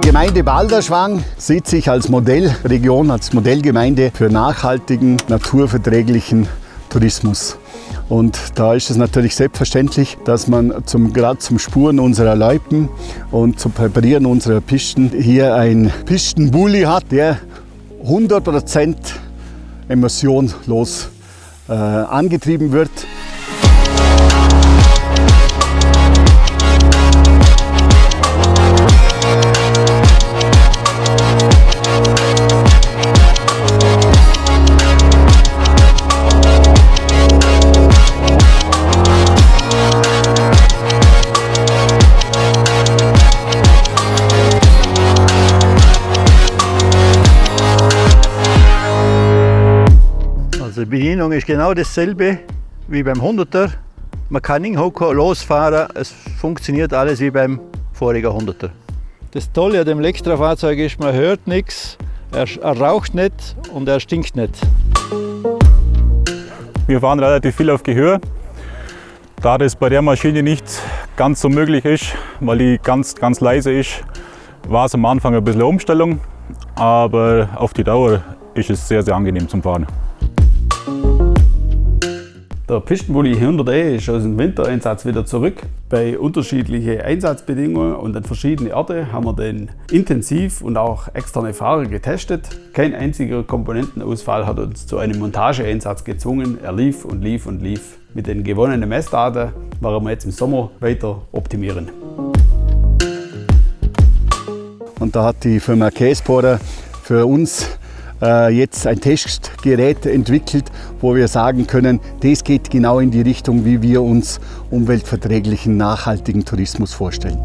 Gemeinde Balderschwang sieht sich als Modellregion, als Modellgemeinde für nachhaltigen, naturverträglichen Tourismus. Und da ist es natürlich selbstverständlich, dass man zum, gerade zum Spuren unserer Loipen und zum Präparieren unserer Pisten hier ein Pistenbully hat, der 100% emissionlos äh, angetrieben wird. Also die Bedienung ist genau dasselbe wie beim 100er. Man kann hinhocken, losfahren, es funktioniert alles wie beim vorigen 100er. Das Tolle an dem Elektrofahrzeug ist, man hört nichts, er, er raucht nicht und er stinkt nicht. Wir fahren relativ viel auf Gehör. Da das bei der Maschine nicht ganz so möglich ist, weil die ganz, ganz leise ist, war es am Anfang ein bisschen eine Umstellung, aber auf die Dauer ist es sehr, sehr angenehm zum Fahren. Der Pistenbully 100E ist aus dem Wintereinsatz wieder zurück. Bei unterschiedlichen Einsatzbedingungen und an verschiedenen Orten haben wir den intensiv und auch externe Fahrer getestet. Kein einziger Komponentenausfall hat uns zu einem Montageeinsatz gezwungen. Er lief und lief und lief. Mit den gewonnenen Messdaten werden wir jetzt im Sommer weiter optimieren. Und da hat die Firma Caseporter für uns jetzt ein Testgerät entwickelt, wo wir sagen können, das geht genau in die Richtung, wie wir uns umweltverträglichen, nachhaltigen Tourismus vorstellen.